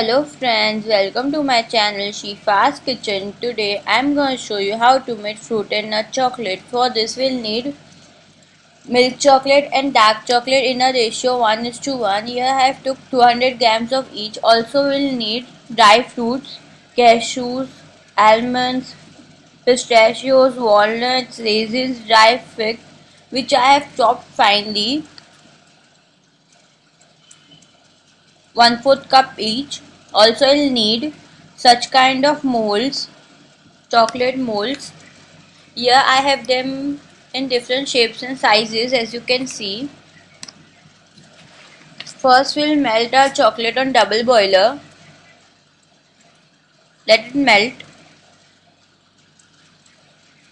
Hello friends, welcome to my channel Shifa's Kitchen. Today I'm going to show you how to make fruit and nut chocolate. For this we'll need milk chocolate and dark chocolate in a ratio 1 is to 1. Here I have took 200 grams of each. Also we'll need dry fruits, cashews, almonds, pistachios, walnuts, raisins, dry fig which I have chopped finely 1 4th cup each. Also you'll need such kind of molds, chocolate molds. Here I have them in different shapes and sizes as you can see. First we'll melt our chocolate on double boiler. Let it melt.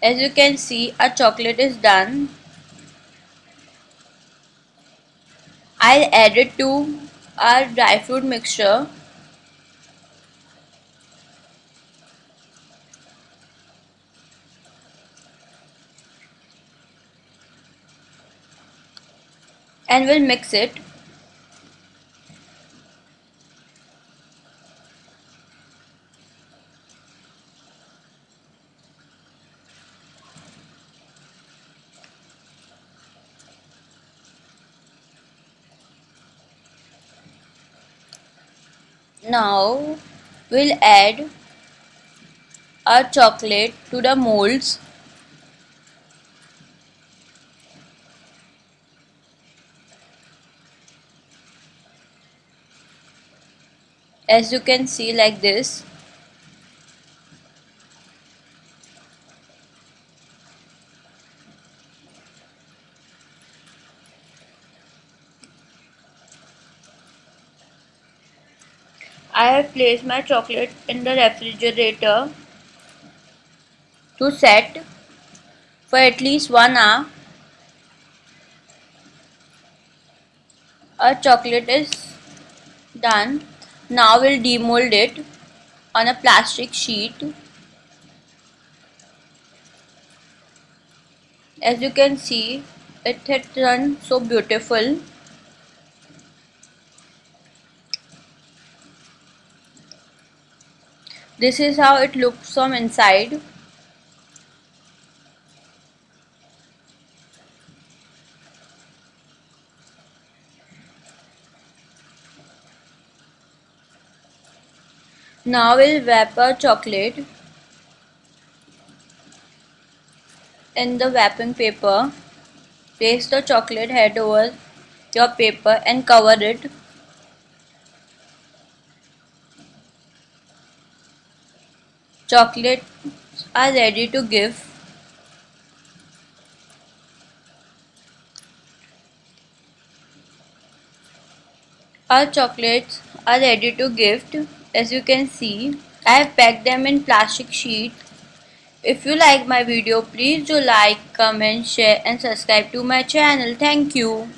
As you can see our chocolate is done. I'll add it to our dry fruit mixture and we'll mix it. Now we'll add our chocolate to the molds as you can see like this I have placed my chocolate in the refrigerator to set for at least 1 hour. Our chocolate is done. Now we'll demold it on a plastic sheet. As you can see, it had turned so beautiful. This is how it looks from inside. Now we'll wrap our chocolate. In the wrapping paper. Place the chocolate head over your paper and cover it. Chocolates are ready to give. Our chocolates are ready to gift as you can see I have packed them in plastic sheet. If you like my video please do like comment share and subscribe to my channel. Thank you